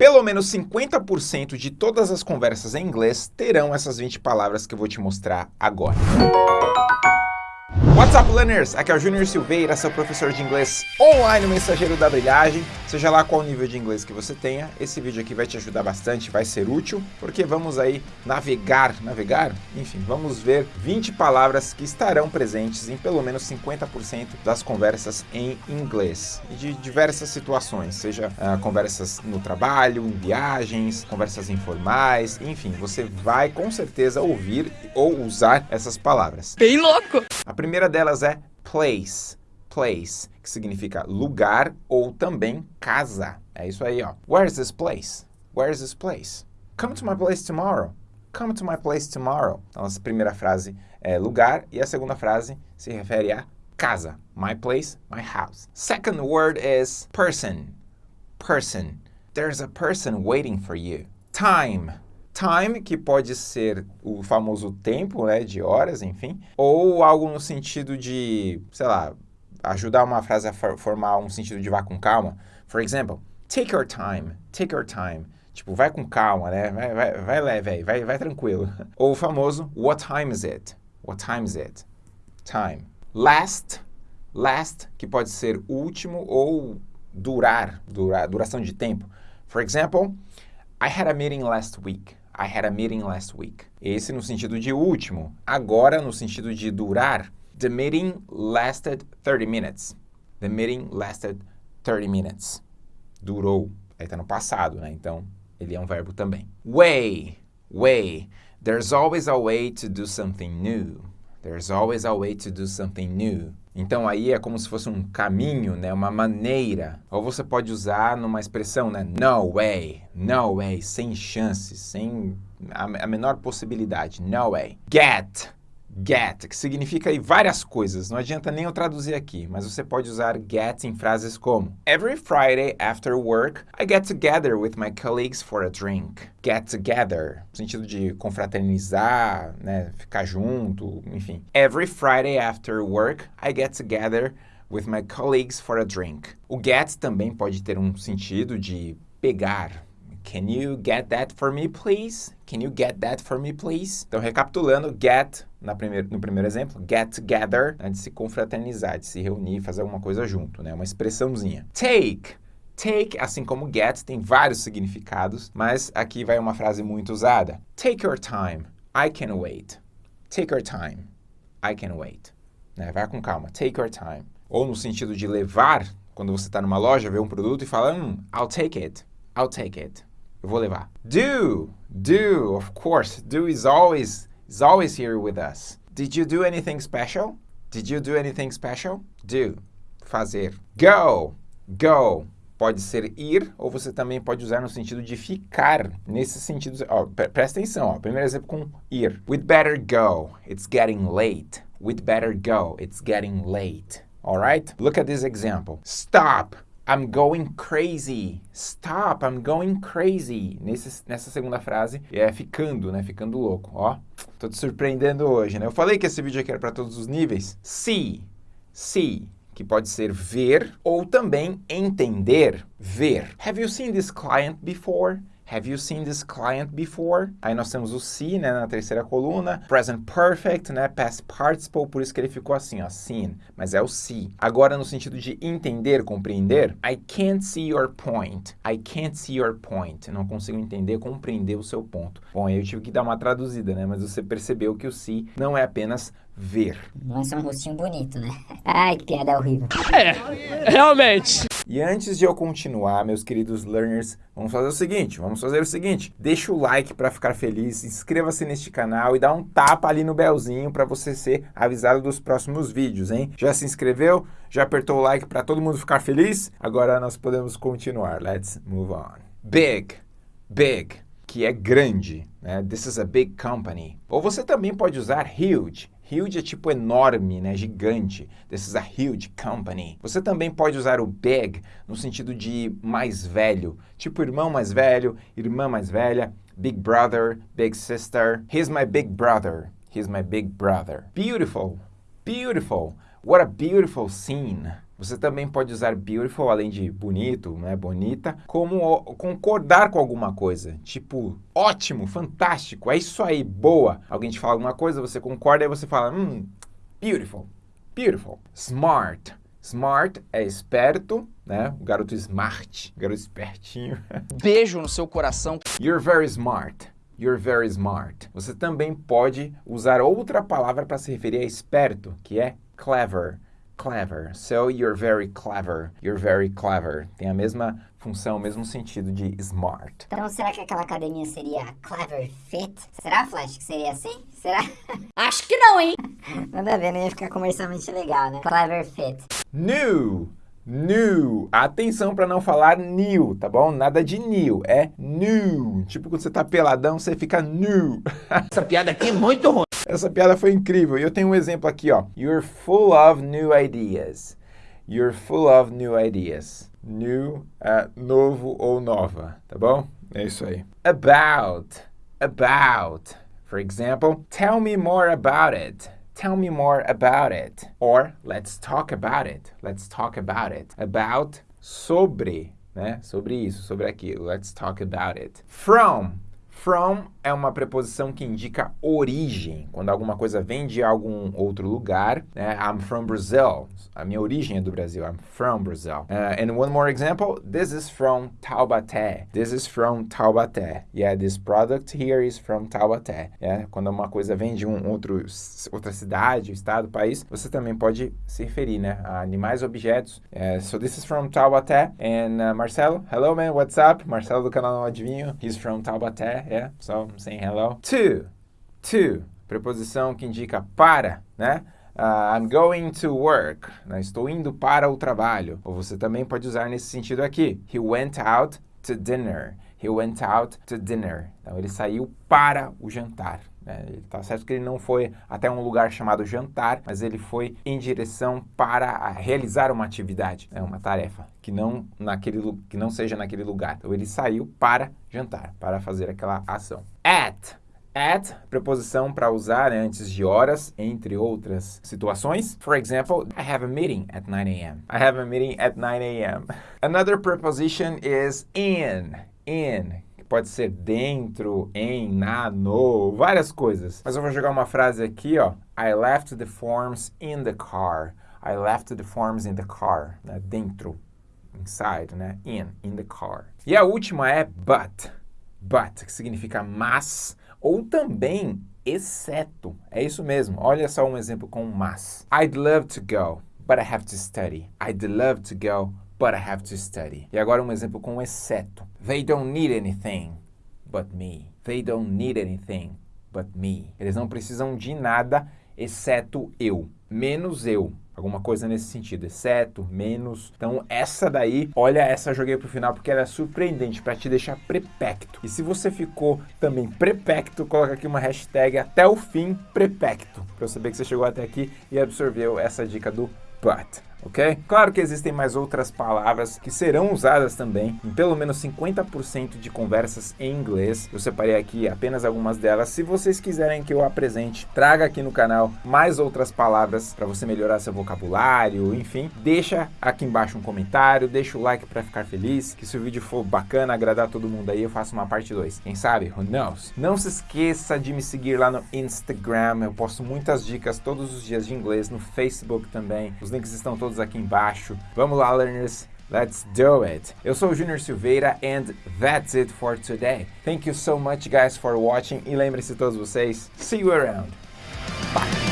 Pelo menos 50% de todas as conversas em inglês terão essas 20 palavras que eu vou te mostrar agora. What's up, learners? Aqui é o Júnior Silveira, seu professor de inglês online, mensageiro da brilhagem. Seja lá qual nível de inglês que você tenha, esse vídeo aqui vai te ajudar bastante, vai ser útil, porque vamos aí navegar, navegar? Enfim, vamos ver 20 palavras que estarão presentes em pelo menos 50% das conversas em inglês. De diversas situações, seja uh, conversas no trabalho, em viagens, conversas informais, enfim, você vai com certeza ouvir ou usar essas palavras. Bem louco! A primeira delas é place, place, que significa lugar ou também casa. É isso aí, ó. Where's this place? Where's this place? Come to my place tomorrow. Come to my place tomorrow. Então, a primeira frase é lugar e a segunda frase se refere a casa. My place, my house. Second word is person. Person. There's a person waiting for you. Time. Time, que pode ser o famoso tempo, né, de horas, enfim, ou algo no sentido de, sei lá, ajudar uma frase a formar um sentido de vá com calma. For example, take your time, take your time. Tipo, vai com calma, né? Vai, vai, vai leve vai, vai tranquilo. Ou o famoso, what time is it? What time is it? Time. Last, last, que pode ser último ou durar, durar duração de tempo. For example, I had a meeting last week. I had a meeting last week. Esse no sentido de último. Agora, no sentido de durar, the meeting lasted 30 minutes. The meeting lasted 30 minutes. Durou. Aí tá no passado, né? Então, ele é um verbo também. Way, way. There's always a way to do something new. There's always a way to do something new. Então aí é como se fosse um caminho, né, uma maneira. Ou você pode usar numa expressão, né, no way, no way, sem chances, sem a, a menor possibilidade, no way. Get, get, que significa várias coisas. Não adianta nem eu traduzir aqui, mas você pode usar get em frases como Every Friday after work, I get together with my colleagues for a drink. Get together, no sentido de confraternizar, né, ficar junto, enfim. Every Friday after work, I get together with my colleagues for a drink. O get também pode ter um sentido de pegar, Can you get that for me, please? Can you get that for me, please? Então, recapitulando, get, na no primeiro exemplo, get together, né, de se confraternizar, de se reunir, fazer alguma coisa junto, né? Uma expressãozinha. Take. Take, assim como get, tem vários significados, mas aqui vai uma frase muito usada. Take your time. I can wait. Take your time. I can wait. Né? Vai com calma. Take your time. Ou no sentido de levar, quando você está numa loja, vê um produto e fala, hum, I'll take it. I'll take it. Eu vou levar. Do, do, of course. Do is always, is always here with us. Did you do anything special? Did you do anything special? Do, fazer. Go, go. Pode ser ir, ou você também pode usar no sentido de ficar. Nesse sentido, ó, presta atenção, ó. Primeiro exemplo com ir. We'd better go. It's getting late. We'd better go. It's getting late. All right? Look at this example. Stop. I'm going crazy. Stop, I'm going crazy. Nesse, nessa segunda frase, é ficando, né? Ficando louco, ó. Tô te surpreendendo hoje, né? Eu falei que esse vídeo aqui era para todos os níveis. See, see, que pode ser ver ou também entender, ver. Have you seen this client before? Have you seen this client before? Aí nós temos o see, né, na terceira coluna. Present perfect, né, past participle, por isso que ele ficou assim, ó, seen. Mas é o see. Agora, no sentido de entender, compreender, I can't see your point. I can't see your point. não consigo entender, compreender o seu ponto. Bom, aí eu tive que dar uma traduzida, né, mas você percebeu que o see não é apenas ver. Lança um rostinho bonito, né? Ai, que piada horrível. É, realmente. E antes de eu continuar, meus queridos learners, vamos fazer o seguinte, vamos fazer o seguinte, deixa o like para ficar feliz, inscreva-se neste canal e dá um tapa ali no belzinho para você ser avisado dos próximos vídeos, hein? Já se inscreveu? Já apertou o like para todo mundo ficar feliz? Agora nós podemos continuar. Let's move on. Big, big, que é grande, né? This is a big company. Ou você também pode usar huge, Huge é tipo enorme, né? gigante. This is a huge company. Você também pode usar o big no sentido de mais velho, tipo irmão mais velho, irmã mais velha, big brother, big sister. He's my big brother. He's my big brother. Beautiful, beautiful. What a beautiful scene. Você também pode usar beautiful, além de bonito, né, bonita, como concordar com alguma coisa. Tipo, ótimo, fantástico, é isso aí, boa. Alguém te fala alguma coisa, você concorda e você fala, hum, beautiful, beautiful. Smart. Smart é esperto, né? O garoto smart, o garoto espertinho. Beijo no seu coração. You're very smart. You're very smart. Você também pode usar outra palavra para se referir a esperto, que é clever. Clever. So you're very clever. You're very clever. Tem a mesma função, o mesmo sentido de smart. Então será que aquela academia seria Clever Fit? Será, Flash, que seria assim? Será? Acho que não, hein? Nada a ver, não ia ficar comercialmente legal, né? Clever Fit. New. New. Atenção para não falar new, tá bom? Nada de new, é new. Tipo quando você tá peladão, você fica new. Essa piada aqui é muito ruim. Essa piada foi incrível. E eu tenho um exemplo aqui, ó. You're full of new ideas. You're full of new ideas. New, uh, novo ou nova, tá bom? É isso aí. About. About. For example, tell me more about it. Tell me more about it. Or let's talk about it. Let's talk about it. About, sobre, né? Sobre isso, sobre aquilo. Let's talk about it. From. From é uma preposição que indica origem, quando alguma coisa vem de algum outro lugar. Né? I'm from Brazil. A minha origem é do Brasil. I'm from Brazil. Uh, and one more example. This is from Taubaté. This is from Taubaté. Yeah, this product here is from Taubaté. Yeah? Quando uma coisa vem de um outro, outra cidade, estado, país, você também pode se referir né? a animais, objetos. Uh, so this is from Taubaté. And uh, Marcelo, hello man, what's up? Marcelo do canal Não Adivinho. He's from Taubaté. Yeah, so I'm saying hello. To, to, preposição que indica para, né? Uh, I'm going to work. Né? Estou indo para o trabalho. Ou você também pode usar nesse sentido aqui. He went out to dinner. He went out to dinner. Então, ele saiu para o jantar. Né? Tá certo que ele não foi até um lugar chamado jantar, mas ele foi em direção para realizar uma atividade, né? uma tarefa, que não, naquele, que não seja naquele lugar. Então, ele saiu para jantar, para fazer aquela ação. At. At, preposição para usar né, antes de horas, entre outras situações. For example, I have a meeting at 9 a.m. I have a meeting at 9 a.m. Another preposition is in. In pode ser dentro, em, na, no, várias coisas. Mas eu vou jogar uma frase aqui, ó. I left the forms in the car. I left the forms in the car. Né? Dentro, inside, né? In, in the car. E a última é but. But, que significa mas, ou também exceto. É isso mesmo. Olha só um exemplo com mas. I'd love to go, but I have to study. I'd love to go, but I have to study. E agora um exemplo com exceto. They don't need anything but me. They don't need anything but me. Eles não precisam de nada exceto eu, menos eu. Alguma coisa nesse sentido, exceto, menos. Então, essa daí, olha, essa joguei pro final porque ela é surpreendente para te deixar prepecto. E se você ficou também prepecto, coloca aqui uma hashtag até o fim prepecto, para eu saber que você chegou até aqui e absorveu essa dica do but ok? Claro que existem mais outras palavras que serão usadas também em pelo menos 50% de conversas em inglês. Eu separei aqui apenas algumas delas. Se vocês quiserem que eu apresente, traga aqui no canal mais outras palavras para você melhorar seu vocabulário, enfim, deixa aqui embaixo um comentário, deixa o like para ficar feliz, que se o vídeo for bacana, agradar todo mundo aí, eu faço uma parte 2. Quem sabe? Who knows? Não se esqueça de me seguir lá no Instagram, eu posto muitas dicas todos os dias de inglês, no Facebook também. Os links estão todos todos aqui embaixo. Vamos lá, learners. Let's do it. Eu sou o Junior Silveira and that's it for today. Thank you so much guys for watching e lembre-se todos vocês, see you around. Bye.